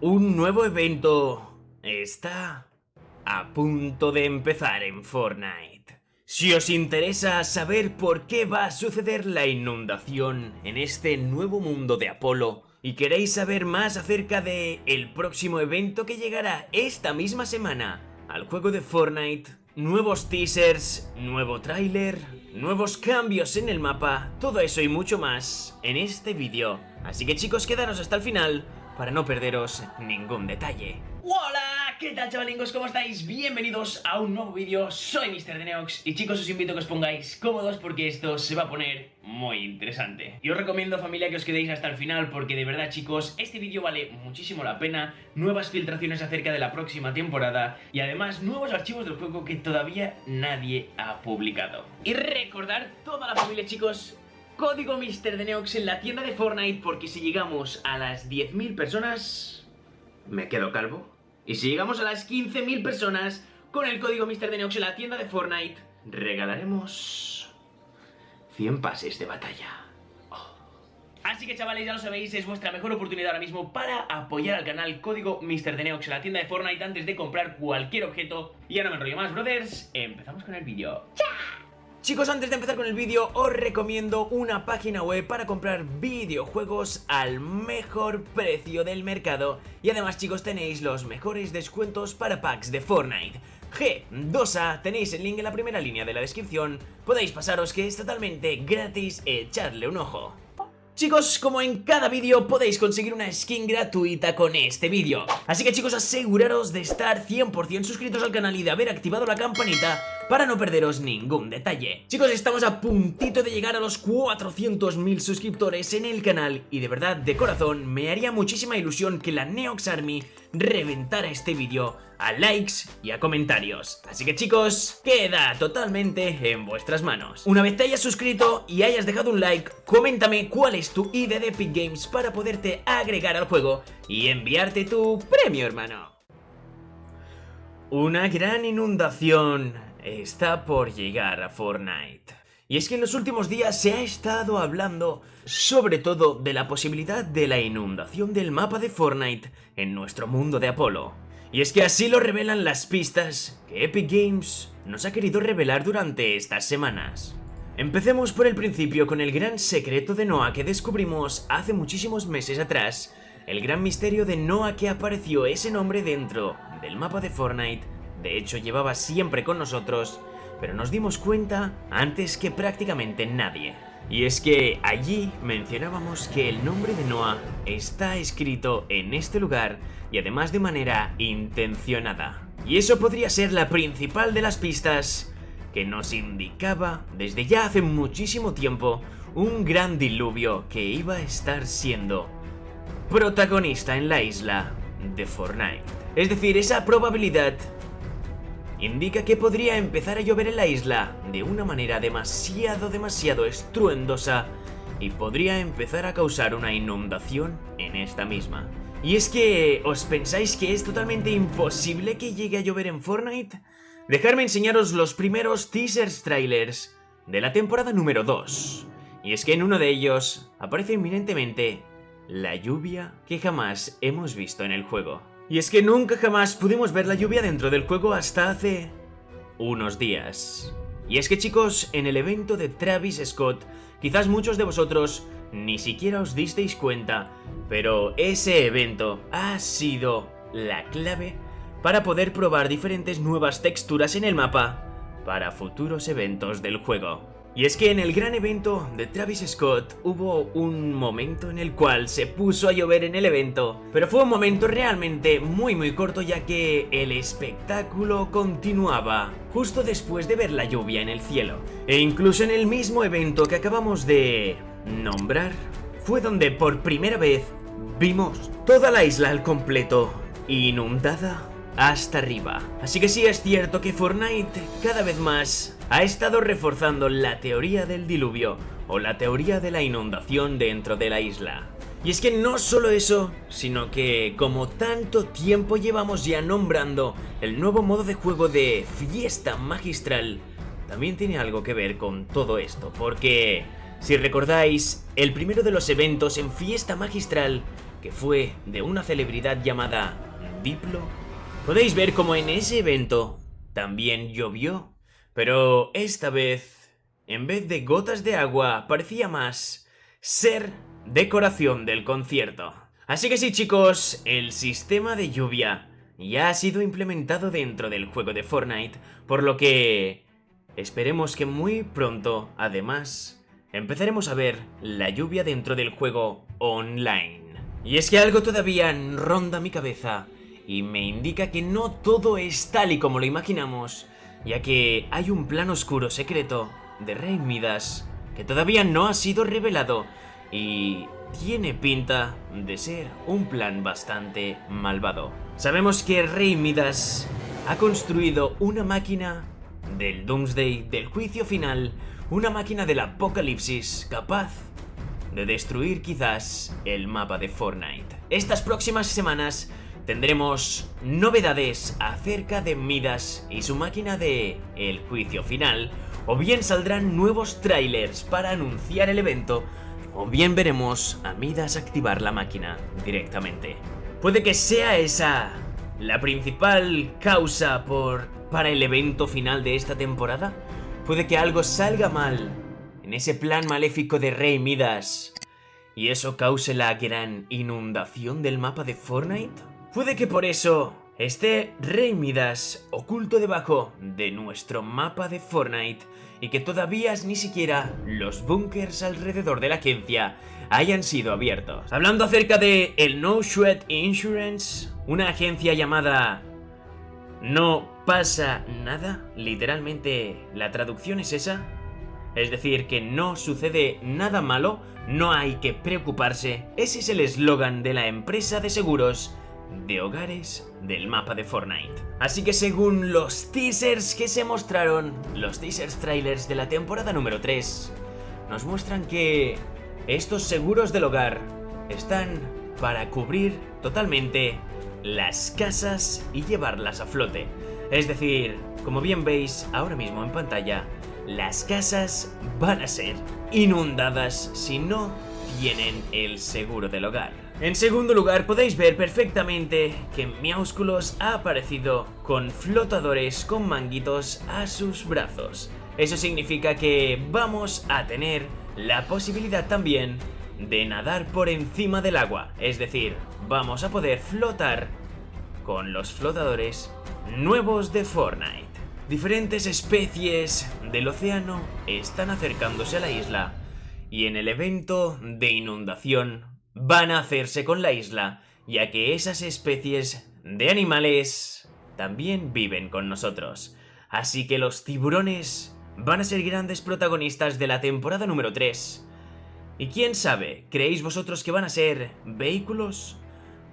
Un nuevo evento está a punto de empezar en Fortnite. Si os interesa saber por qué va a suceder la inundación en este nuevo mundo de Apolo y queréis saber más acerca de el próximo evento que llegará esta misma semana al juego de Fortnite, nuevos teasers, nuevo tráiler, nuevos cambios en el mapa, todo eso y mucho más en este vídeo. Así que chicos, quedaros hasta el final para no perderos ningún detalle. ¡Hola! ¿Qué tal chavalingos? ¿Cómo estáis? Bienvenidos a un nuevo vídeo, soy Mr. Deneox y chicos os invito a que os pongáis cómodos porque esto se va a poner muy interesante. Y os recomiendo familia que os quedéis hasta el final porque de verdad chicos, este vídeo vale muchísimo la pena, nuevas filtraciones acerca de la próxima temporada y además nuevos archivos del juego que todavía nadie ha publicado. Y recordar toda la familia chicos código Mr. Deneox en la tienda de Fortnite porque si llegamos a las 10.000 personas... Me quedo calvo. Y si llegamos a las 15.000 personas con el código Mr. Deneox en la tienda de Fortnite, regalaremos 100 pases de batalla. Oh. Así que chavales, ya lo sabéis, es vuestra mejor oportunidad ahora mismo para apoyar al canal código Mr. Deneox en la tienda de Fortnite antes de comprar cualquier objeto. Y ya no me enrollo más, brothers, empezamos con el vídeo. Chicos, antes de empezar con el vídeo, os recomiendo una página web para comprar videojuegos al mejor precio del mercado. Y además, chicos, tenéis los mejores descuentos para packs de Fortnite. G2A, tenéis el link en la primera línea de la descripción. Podéis pasaros que es totalmente gratis, echarle un ojo. Chicos, como en cada vídeo podéis conseguir una skin gratuita con este vídeo Así que chicos, aseguraros de estar 100% suscritos al canal y de haber activado la campanita para no perderos ningún detalle. Chicos, estamos a puntito de llegar a los 400.000 suscriptores en el canal Y de verdad, de corazón, me haría muchísima ilusión que la Neox Army reventara este vídeo a likes y a comentarios. Así que chicos, queda totalmente en vuestras manos. Una vez te hayas suscrito y hayas dejado un like, coméntame cuál es tu ID de Epic Games para poderte agregar al juego y enviarte tu premio hermano. Una gran inundación está por llegar a Fortnite y es que en los últimos días se ha estado hablando sobre todo de la posibilidad de la inundación del mapa de Fortnite en nuestro mundo de Apolo. Y es que así lo revelan las pistas que Epic Games nos ha querido revelar durante estas semanas. Empecemos por el principio con el gran secreto de Noah que descubrimos hace muchísimos meses atrás, el gran misterio de Noah que apareció ese nombre dentro del mapa de Fortnite, de hecho llevaba siempre con nosotros, pero nos dimos cuenta antes que prácticamente nadie. Y es que allí mencionábamos que el nombre de Noah está escrito en este lugar y además de manera intencionada. Y eso podría ser la principal de las pistas que nos indicaba desde ya hace muchísimo tiempo un gran diluvio que iba a estar siendo protagonista en la isla de Fortnite. Es decir, esa probabilidad indica que podría empezar a llover en la isla de una manera demasiado demasiado estruendosa y podría empezar a causar una inundación en esta misma. Y es que, ¿os pensáis que es totalmente imposible que llegue a llover en Fortnite? Dejadme enseñaros los primeros teasers trailers de la temporada número 2. Y es que en uno de ellos aparece inminentemente la lluvia que jamás hemos visto en el juego. Y es que nunca jamás pudimos ver la lluvia dentro del juego hasta hace unos días. Y es que chicos, en el evento de Travis Scott, quizás muchos de vosotros ni siquiera os disteis cuenta, pero ese evento ha sido la clave para poder probar diferentes nuevas texturas en el mapa para futuros eventos del juego. Y es que en el gran evento de Travis Scott hubo un momento en el cual se puso a llover en el evento, pero fue un momento realmente muy muy corto ya que el espectáculo continuaba justo después de ver la lluvia en el cielo. E incluso en el mismo evento que acabamos de nombrar, fue donde por primera vez vimos toda la isla al completo inundada hasta arriba. Así que sí es cierto que Fortnite cada vez más ha estado reforzando la teoría del diluvio o la teoría de la inundación dentro de la isla. Y es que no solo eso, sino que como tanto tiempo llevamos ya nombrando el nuevo modo de juego de fiesta magistral, también tiene algo que ver con todo esto, porque si recordáis, el primero de los eventos en fiesta magistral que fue de una celebridad llamada Diplo, podéis ver como en ese evento también llovió, pero esta vez, en vez de gotas de agua, parecía más ser decoración del concierto. Así que sí chicos, el sistema de lluvia ya ha sido implementado dentro del juego de Fortnite, por lo que esperemos que muy pronto, además, empezaremos a ver la lluvia dentro del juego online. Y es que algo todavía ronda mi cabeza y me indica que no todo es tal y como lo imaginamos, ya que hay un plan oscuro secreto de Rey Midas que todavía no ha sido revelado y tiene pinta de ser un plan bastante malvado. Sabemos que Rey Midas ha construido una máquina del Doomsday, del juicio final, una máquina del apocalipsis capaz de destruir quizás el mapa de Fortnite. Estas próximas semanas tendremos novedades acerca de Midas y su máquina de El juicio final, o bien saldrán nuevos trailers para anunciar el evento, o bien veremos a Midas activar la máquina directamente. Puede que sea esa la principal causa por, para el evento final de esta temporada. Puede que algo salga mal en ese plan maléfico de Rey Midas y eso cause la gran inundación del mapa de Fortnite. Puede que por eso esté Rey Midas oculto debajo de nuestro mapa de Fortnite y que todavía ni siquiera los bunkers alrededor de la agencia hayan sido abiertos. Hablando acerca de el No Sweat Insurance, una agencia llamada No pasa nada, literalmente la traducción es esa, es decir, que no sucede nada malo, no hay que preocuparse, ese es el eslogan de la empresa de seguros de hogares del mapa de Fortnite. Así que según los teasers que se mostraron, los teasers trailers de la temporada número 3, nos muestran que estos seguros del hogar están para cubrir totalmente las casas y llevarlas a flote. Es decir, como bien veis ahora mismo en pantalla, las casas van a ser inundadas si no tienen el seguro del hogar. En segundo lugar, podéis ver perfectamente que Miausculos ha aparecido con flotadores con manguitos a sus brazos. Eso significa que vamos a tener la posibilidad también de nadar por encima del agua. Es decir, vamos a poder flotar con los flotadores nuevos de Fortnite. Diferentes especies del océano están acercándose a la isla y en el evento de inundación van a hacerse con la isla, ya que esas especies de animales también viven con nosotros. Así que los tiburones van a ser grandes protagonistas de la temporada número 3. Y quién sabe, ¿creéis vosotros que van a ser vehículos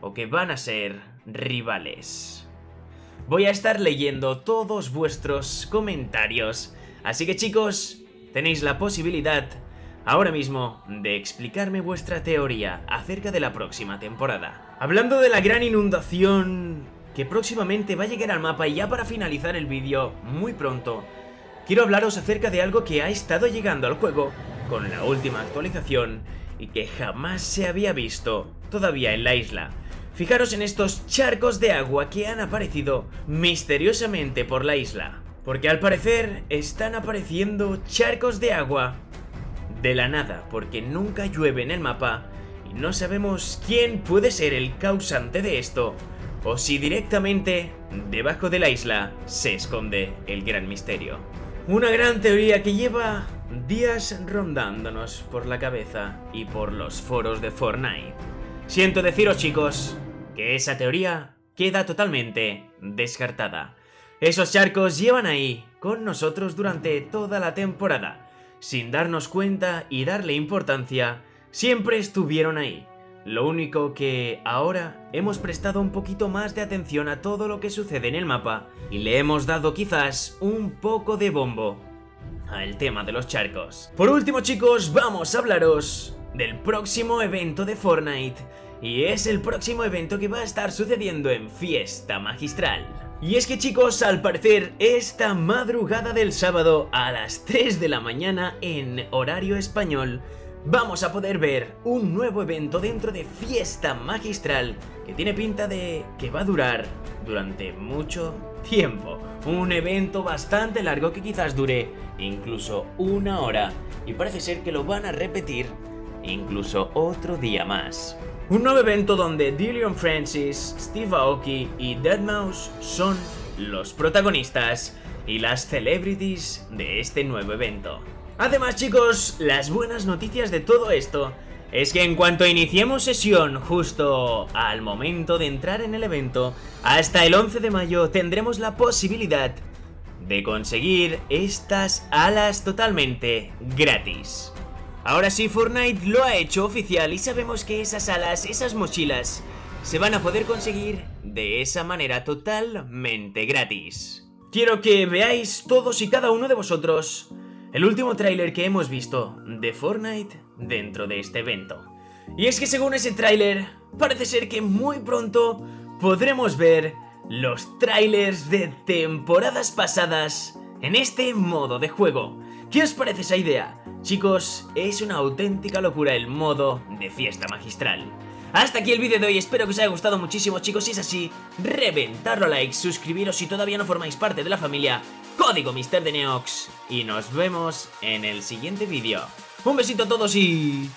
o que van a ser rivales? Voy a estar leyendo todos vuestros comentarios, así que chicos, tenéis la posibilidad ahora mismo de explicarme vuestra teoría acerca de la próxima temporada. Hablando de la gran inundación que próximamente va a llegar al mapa y ya para finalizar el vídeo, muy pronto, quiero hablaros acerca de algo que ha estado llegando al juego con la última actualización y que jamás se había visto todavía en la isla. Fijaros en estos charcos de agua que han aparecido misteriosamente por la isla. Porque al parecer están apareciendo charcos de agua de la nada, porque nunca llueve en el mapa y no sabemos quién puede ser el causante de esto, o si directamente debajo de la isla se esconde el gran misterio. Una gran teoría que lleva días rondándonos por la cabeza y por los foros de Fortnite. Siento deciros chicos, que esa teoría queda totalmente descartada. Esos charcos llevan ahí con nosotros durante toda la temporada sin darnos cuenta y darle importancia, siempre estuvieron ahí. Lo único que ahora hemos prestado un poquito más de atención a todo lo que sucede en el mapa y le hemos dado quizás un poco de bombo al tema de los charcos. Por último chicos, vamos a hablaros del próximo evento de Fortnite y es el próximo evento que va a estar sucediendo en Fiesta Magistral. Y es que chicos, al parecer, esta madrugada del sábado a las 3 de la mañana en horario español, vamos a poder ver un nuevo evento dentro de Fiesta Magistral que tiene pinta de que va a durar durante mucho tiempo. Un evento bastante largo que quizás dure incluso una hora y parece ser que lo van a repetir incluso otro día más. Un nuevo evento donde Dillion Francis, Steve Aoki y Deadmau5 son los protagonistas y las celebrities de este nuevo evento. Además chicos, las buenas noticias de todo esto es que en cuanto iniciemos sesión justo al momento de entrar en el evento, hasta el 11 de mayo tendremos la posibilidad de conseguir estas alas totalmente gratis. Ahora sí, Fortnite lo ha hecho oficial y sabemos que esas alas, esas mochilas, se van a poder conseguir de esa manera totalmente gratis. Quiero que veáis todos y cada uno de vosotros el último tráiler que hemos visto de Fortnite dentro de este evento. Y es que según ese tráiler, parece ser que muy pronto podremos ver los trailers de temporadas pasadas en este modo de juego. ¿Qué os parece esa idea? Chicos, es una auténtica locura el modo de fiesta magistral. Hasta aquí el vídeo de hoy, espero que os haya gustado muchísimo chicos, si es así, reventarlo a likes, suscribiros si todavía no formáis parte de la familia, código Mister de Neox, y nos vemos en el siguiente vídeo. Un besito a todos y...